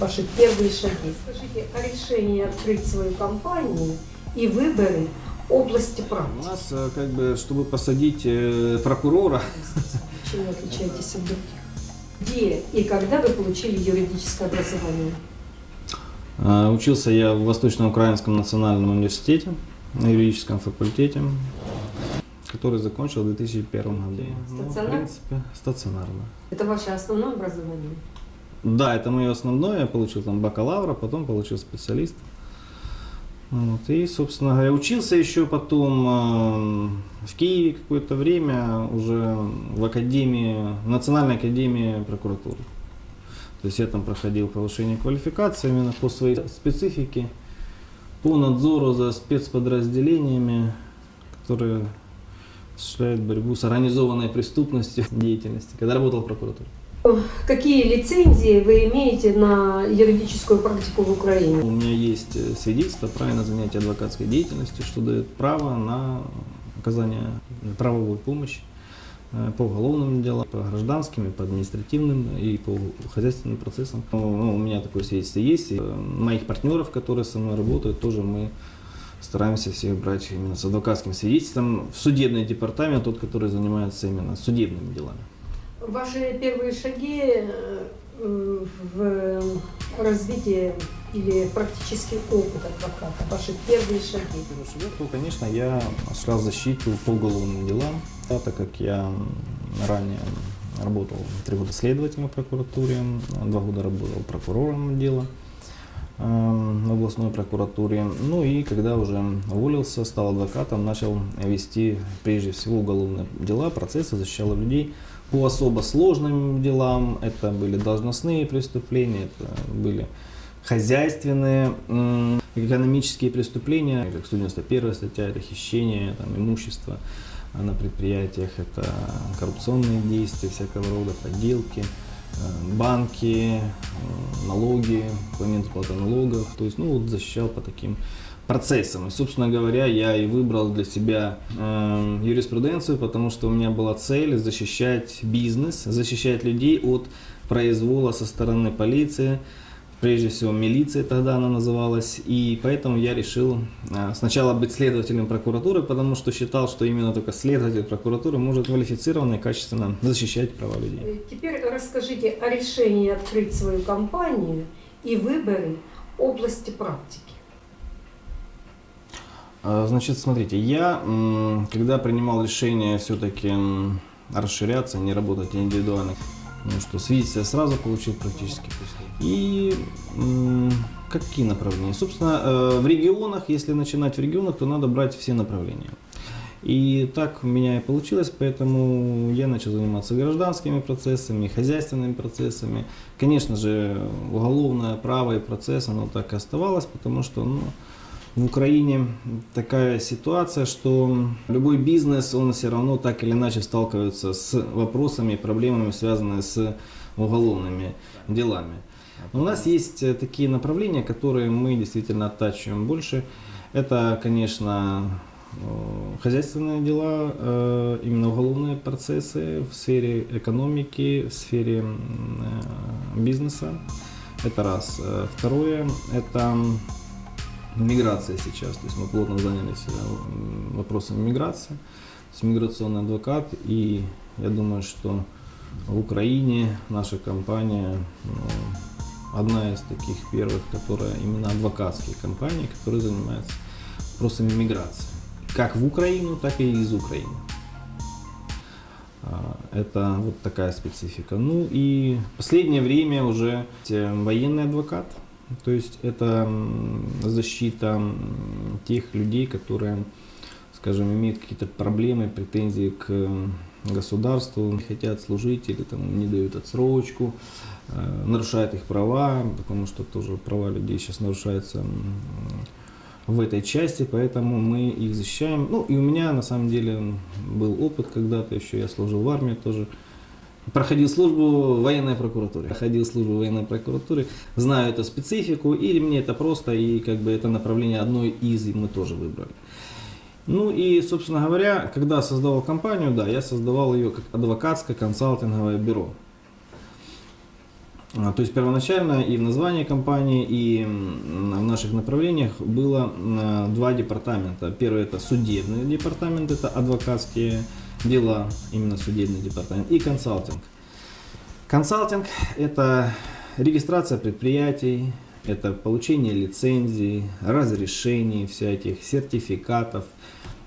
ваши первые шаги. Скажите о решении открыть свою компанию и выборы области У практики. нас, э, как бы, чтобы посадить э, прокурора, Чем вы отличаетесь от других? Где и когда вы получили юридическое образование? э, учился я в Восточно-Украинском национальном университете на юридическом факультете, который закончил в 2001 году. Ну, в принципе, стационарно. Это ваше основное образование? Да, это мое основное. Я получил там бакалавра, потом получил специалист. Вот, и, собственно говоря, учился еще потом э, в Киеве какое-то время уже в академии, в Национальной академии прокуратуры. То есть я там проходил повышение квалификации именно по своей специфике, по надзору за спецподразделениями, которые осуществляют борьбу с организованной преступностью деятельности, когда работал в прокуратуре. Какие лицензии вы имеете на юридическую практику в Украине? У меня есть э, свидетельство о праве на занятие адвокатской деятельностью, что дает право на оказание правовой помощи э, по уголовным делам, по гражданским, по административным и по хозяйственным процессам. Ну, у меня такое свидетельство есть. И, э, моих партнеров, которые со мной работают, тоже мы стараемся всех брать именно с адвокатским свидетельством в судебный департамент, тот, который занимается именно судебными делами. Ваши первые шаги э, в развитии или практический опыт адвоката, ваши первые шаги. То, конечно, я осуществлял защиту по уголовным делам, да, так как я ранее работал три года следователем в прокуратуре, два года работал прокурором дела в областной прокуратуре. Ну и когда уже уволился, стал адвокатом, начал вести прежде всего уголовные дела, процессы, защищал людей по особо сложным делам. Это были должностные преступления, это были хозяйственные, экономические преступления, как 191 статья, это хищение там, имущества на предприятиях, это коррупционные действия всякого рода, подделки, э, банки, э, налоги, момент уплаты налогов, то есть, ну, вот защищал по таким процессам. И, собственно говоря, я и выбрал для себя э, юриспруденцию, потому что у меня была цель защищать бизнес, защищать людей от произвола со стороны полиции, прежде всего милиции тогда она называлась, и поэтому я решил э, сначала быть следователем прокуратуры, потому что считал, что именно только следователь прокуратуры может квалифицированно и качественно защищать права людей. Э, Теперь расскажите о решении открыть свою компанию и выборы области практики. А, Значит, смотрите, я, когда принимал решение все-таки расширяться, не работать индивидуально, ну что, свидетельство сразу получил практически. И какие направления? Собственно, э, в регионах, если начинать в регионах, то надо брать все направления. И так у меня и получилось, поэтому я начал заниматься гражданскими процессами, хозяйственными процессами. Конечно же, уголовное право и процесс, оно так и оставалось, потому что ну, в Украине такая ситуация, что любой бизнес, он все равно так или иначе сталкивается с вопросами и проблемами, связанными с уголовными делами. Но у нас есть э, такие направления, которые мы действительно оттачиваем больше. Это, конечно, э, хозяйственные дела, э, именно уголовные процессы в сфере экономики, в сфере бизнеса. Это раз. Второе, это миграция сейчас. То есть мы плотно занялись э, м, вопросами миграции. Есть миграционный адвокат. И я думаю, что в Украине наша компания ну, одна из таких первых, которая именно адвокатские компании, которые занимаются вопросами миграции. Как в Украину, так и из Украины. А, Это вот такая специфика. Ну и последнее время уже э, военный адвокат. То есть это защита тех людей, которые, скажем, имеют какие-то проблемы, претензии к государству, не хотят служить или там не дают отсрочку, э, нарушают их права, потому что тоже права людей сейчас нарушаются в этой части, поэтому мы их защищаем. Ну и у меня на самом деле был опыт когда-то еще, я служил в армии тоже. Проходил службу в военной прокуратуре. Проходил службу в военной прокуратуре, знаю эту специфику, и мне это просто, и как бы это направление одно из, мы тоже выбрали. Ну и, собственно говоря, когда создавал компанию, да, я создавал ее как адвокатское консалтинговое бюро. А, То есть первоначально и в названии компании, и в наших направлениях было м, два департамента. Первый это судебный департамент, это адвокатские дела, именно судебный департамент, и консалтинг. Консалтинг – это регистрация предприятий, это получение лицензий, разрешений всяких, сертификатов,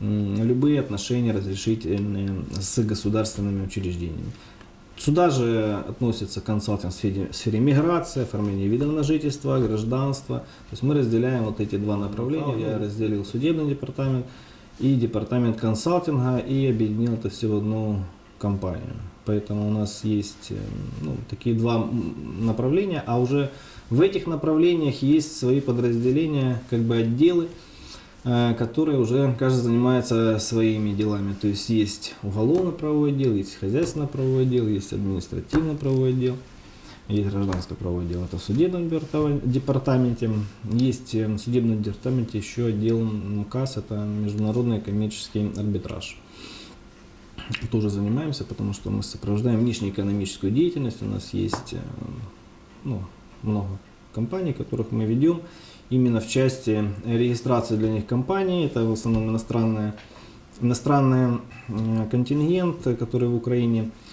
любые отношения разрешительные с государственными учреждениями. Сюда же относится консалтинг в сфере, в сфере миграции, оформления видов на жительство, гражданства. То есть мы разделяем вот эти два направления. Я разделил судебный департамент и департамент консалтинга и объединил это все в одну компанию. Поэтому у нас есть э, ну, такие два направления, а уже в этих направлениях есть свои подразделения, как бы отделы, э, которые уже каждый занимается своими делами. То есть есть уголовно-правовой отдел, есть хозяйственно-правовой отдел, есть административно-правовой отдел, есть гражданско-правовой отдел. Это в судебном департа- департаменте. Есть э, в судебном департаменте еще отдел МКАС, это международный коммерческий арбитраж. Тоже занимаемся, потому что мы сопровождаем внешнеэкономическую деятельность. У нас есть э, ну, много компаний, которых мы ведем именно в части регистрации для них компаний. Это в основном иностранные, иностранный э, контингент, который в Украине э,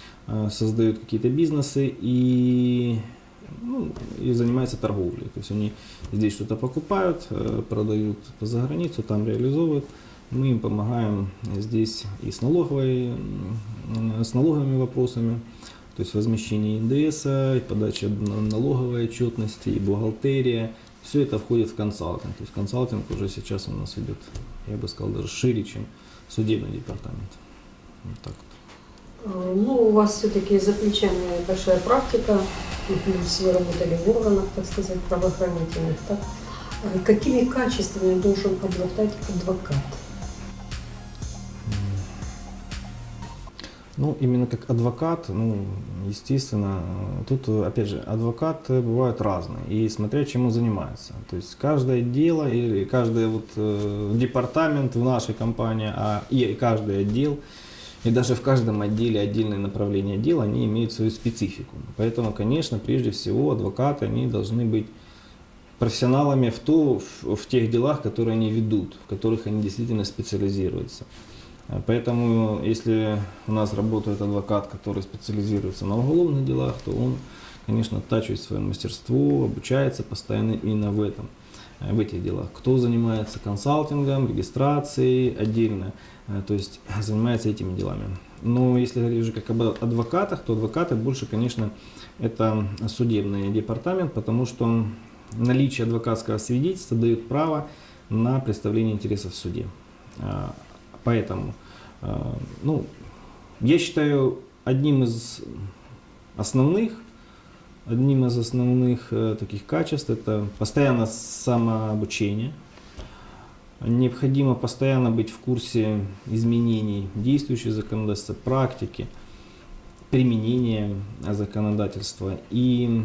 создают какие-то бизнесы и, ну, и занимаются торговлей. То есть они здесь что-то покупают, э, продают за границу, там реализовывают. Мы им помогаем здесь и с, налоговой, с налоговыми вопросами, то есть возмещение НДС, и подача налоговой отчетности, и бухгалтерия. Все это входит в консалтинг. То есть консалтинг уже сейчас у нас идет, я бы сказал, даже шире, чем судебный департамент. Вот так Ну, у вас все-таки за плечами большая практика, и плюс вы работали в органах, так сказать, правоохранительных. Так? Э, Какими качествами должен обладать адвокат? Ну, именно как адвокат, ну, естественно, э, тут, э, опять же, адвокаты бывают разные, и смотря чем он занимается. То есть каждое дело или каждый вот э, департамент в нашей компании, а и каждый отдел, и даже в каждом отделе отдельные направления дела, они имеют свою специфику. Поэтому, конечно, прежде всего адвокаты, они должны быть профессионалами в, то, в, в тех делах, которые они ведут, в которых они действительно специализируются. Поэтому, если у нас работает адвокат, который специализируется на уголовных делах, то он, конечно, оттачивает свое мастерство, обучается постоянно именно в этом, в этих делах. Кто занимается консалтингом, регистрацией отдельно, э, то есть занимается этими делами. Но если говорить уже как об адвокатах, то адвокаты больше, конечно, это судебный департамент, потому что наличие адвокатского свидетельства дает право на представление интересов в суде. Поэтому, э, ну, я считаю, одним из основных, одним из основных э, таких качеств это постоянно самообучение. Необходимо постоянно быть в курсе изменений действующего законодательства, практики, применения законодательства. И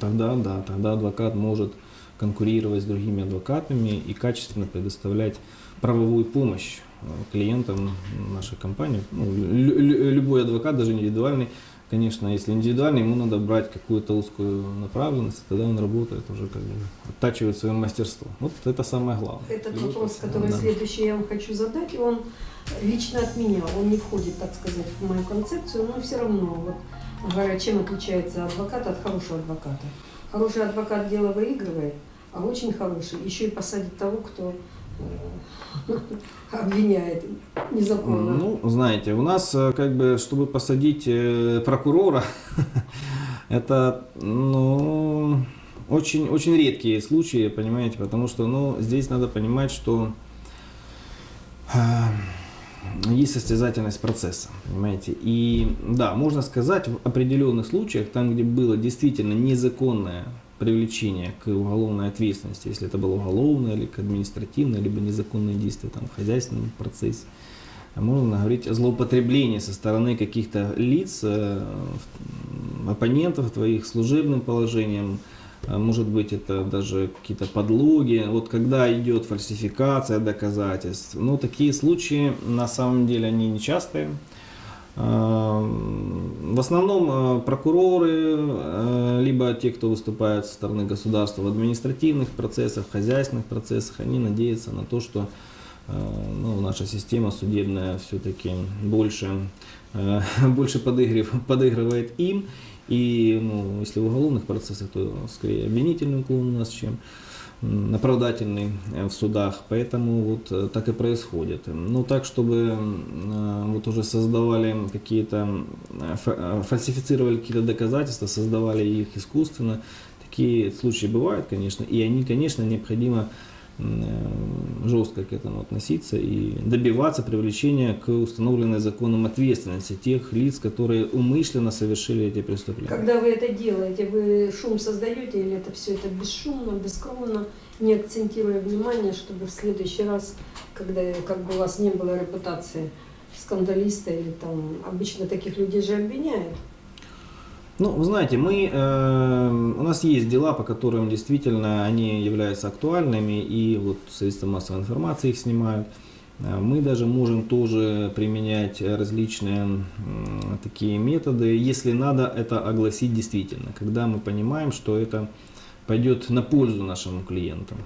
тогда, да, тогда адвокат может конкурировать с другими адвокатами и качественно предоставлять правовую помощь э, клиентам нашей компании. Ну, лю- лю- любой адвокат, даже индивидуальный, конечно, если индивидуальный, ему надо брать какую-то узкую направленность, тогда он работает уже как бы оттачивает свое мастерство. Вот это самое главное. Этот Любой вопрос, профессионал, который да. следующий я вам хочу задать, он лично от меня, он не входит, так сказать, в мою концепцию, но все равно, вот, говоря, чем отличается адвокат от хорошего адвоката. Хороший адвокат дело выигрывает, а очень хороший еще и посадит того, кто э, обвиняет незаконно. Ну, знаете, у нас э, как бы, чтобы посадить э, прокурора, это, ну, очень, очень редкие случаи, понимаете, потому что, ну, здесь надо понимать, что э, есть состязательность процесса, понимаете. И да, можно сказать, в определенных случаях, там, где было действительно незаконное привлечение к уголовной ответственности, если это было уголовное или к административное, либо незаконные действия там, в хозяйственном процессе, можно говорить о злоупотреблении со стороны каких-то лиц, э, оппонентов твоих служебным положением, а может быть это даже какие-то подлоги, вот когда идет фальсификация доказательств, ну такие случаи на самом деле они нечастые, Э, В основном э, прокуроры, э, либо те, кто выступает со стороны государства в административных процессах, в хозяйственных процессах, они надеются на то, что ну, наша система судебная все-таки больше, э, больше подыгрыв- подыгрывает им. И ну, если в уголовных процессах, то скорее обвинительный уклон у нас, чем оправдательный э, в судах. Поэтому вот э, так и происходит. Ну так, чтобы э, вот уже создавали какие-то, э, фа- э, фальсифицировали какие-то доказательства, создавали их искусственно. Такие случаи бывают, конечно, и они, конечно, необходимо э, жестко к этому относиться и добиваться привлечения к установленной законом ответственности тех лиц, которые умышленно совершили эти преступления. Когда вы это делаете, вы шум создаете или это все это бесшумно, бескровно, не акцентируя внимание, чтобы в следующий раз, когда как бы у вас не было репутации скандалиста или там обычно таких людей же обвиняют. Ну, вы знаете, мы, э, у нас есть дела, по которым действительно они являются актуальными, и вот средства массовой информации их снимают. Э, Мы даже можем тоже применять различные м, такие методы, если надо это огласить действительно, когда мы понимаем, что это пойдет на пользу нашим клиентам.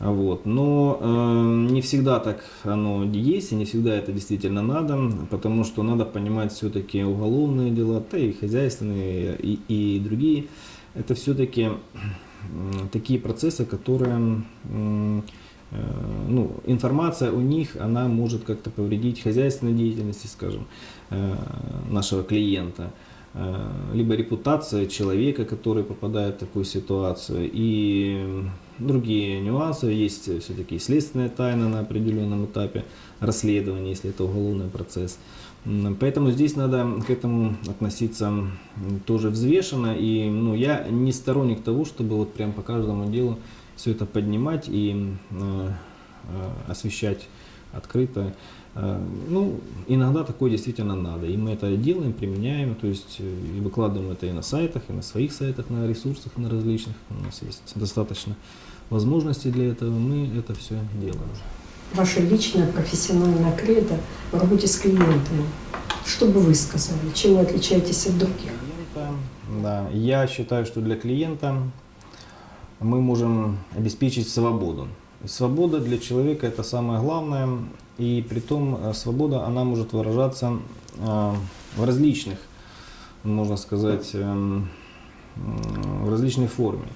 Вот. Но э, не всегда так оно есть, и не всегда это действительно надо, потому что надо понимать все-таки уголовные дела, да и хозяйственные, и, и другие. Это все-таки такие процессы, которые, э, ну, информация у них, она может как-то повредить хозяйственной деятельности, скажем, э, нашего клиента э, либо репутация человека, который попадает в такую ситуацию, и другие нюансы. Есть все-таки следственная тайна на определенном этапе расследования, если это уголовный процесс. Поэтому здесь надо к этому относиться тоже взвешенно. И ну, я не сторонник того, чтобы вот прям по каждому делу все это поднимать и э, э, освещать открыто. Э, Ну, иногда такое действительно надо. И мы это делаем, применяем, то есть э, и выкладываем это и на сайтах, и на своих сайтах, на ресурсах, на различных. У нас есть достаточно возможностей для этого. Мы это все делаем. Ваше личное профессиональное кредо в работе с клиентами. Что бы вы сказали? Чем вы отличаетесь от других? клиента, Да, я считаю, что для клиента мы можем обеспечить свободу. Свобода для человека это самое главное, и при том э, свобода она может выражаться э, в различных, можно сказать, м, в различной форме.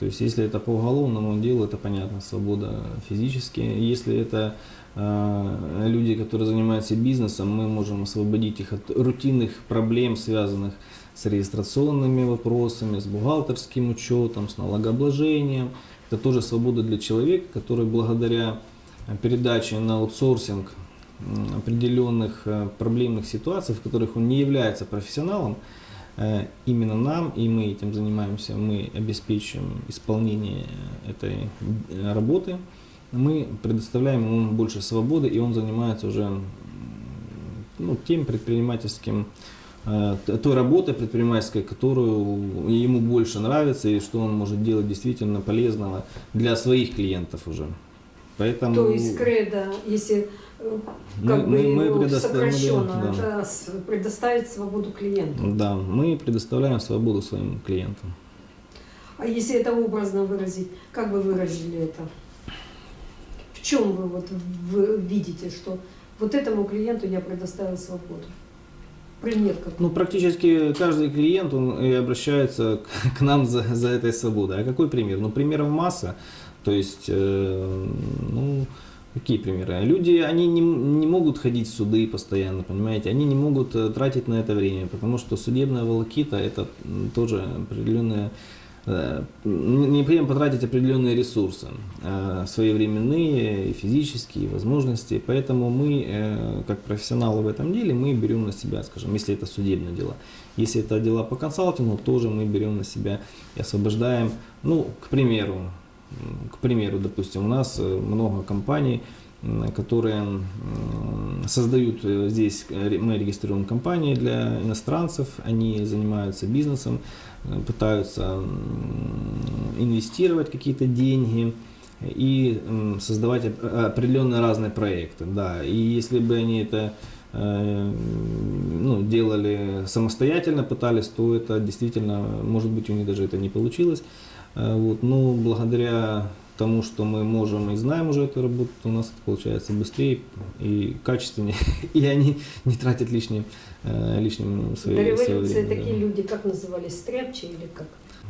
То есть, если это по уголовному делу, это понятно, свобода физически. Если это э, люди, которые занимаются бизнесом, мы можем освободить их от рутинных проблем, связанных с регистрационными вопросами, с бухгалтерским учетом, с налогообложением. Это тоже свобода для человека, который благодаря э, передаче на аутсорсинг определенных э, проблемных ситуаций, в которых он не является профессионалом, э, именно нам, и мы этим занимаемся, мы обеспечиваем исполнение этой работы, мы предоставляем ему больше свободы, и он занимается уже ну, тем предпринимательским, той работой предпринимательской, которую ему больше нравится, и что он может делать действительно полезного для своих клиентов уже. Поэтому То есть кредо, если э, Мы- как бы мы- мы его предоставим, сокращенно, да. это предоставить свободу клиенту. да, мы предоставляем свободу своим клиентам. А если это образно выразить, как бы выразили это? В чем вы вот вы видите, что вот этому клиенту я предоставил свободу? Какой? Ну, практически каждый клиент, он и обращается к- к нам за, за этой свободой. А какой пример? Ну, примеров масса. То есть, э, ну, какие примеры? Люди, они не, не могут ходить в суды постоянно, понимаете? Они не могут э, тратить на это время, потому что судебная волокита – это тоже определенная необходимо потратить определенные ресурсы, э, своевременные, и физические, возможности. Поэтому мы, э, как профессионалы в этом деле, мы берем на себя, скажем, если это судебные дела. Если это дела по консалтингу, тоже мы берем на себя и освобождаем, ну, к примеру, к примеру, допустим, у нас э, много компаний, которые создают э, здесь, э, мы регистрируем компании для иностранцев, они занимаются бизнесом, э, пытаются инвестировать какие-то деньги и создавать оп- определенные разные проекты. Да. И если бы они это ну, делали самостоятельно, пытались, то это действительно, может быть, у них даже это не получилось. Вот, но благодаря тому, что мы можем и знаем уже эту работу, у нас это получается быстрее и качественнее, и они не тратят лишним, э, лишним До революции время. такие да. люди, как назывались, стряпчи или как?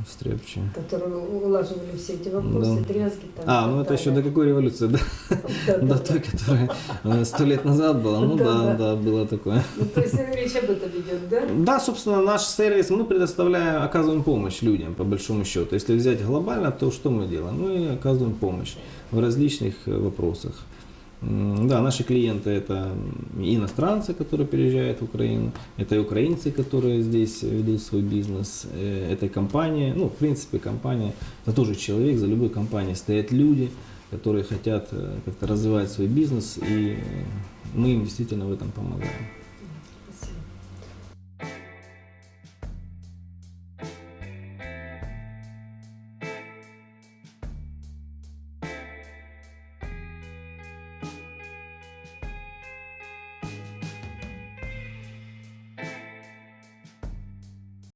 Стряпчие. Которые улаживали все эти вопросы, Да. дрязги. Там, А, ну это еще до какой революции, да? Да, да, До да. той, которая э, сто лет назад была. Ну Да, да, да. да, было такое. Ну, то есть речь об этом идет, да? Да, собственно, наш сервис, мы предоставляем, оказываем помощь людям, по большому счету. Если взять глобально, то что мы делаем? Мы оказываем помощь в различных э, вопросах. Да, наши клиенты это иностранцы, которые переезжают в Украину, это и украинцы, которые здесь ведут свой бизнес, э, это компания, ну, в принципе, компания, это тоже человек, за любой компанией стоят люди, которые хотят э, как-то развивать свой бизнес, и э, мы им действительно в этом помогаем.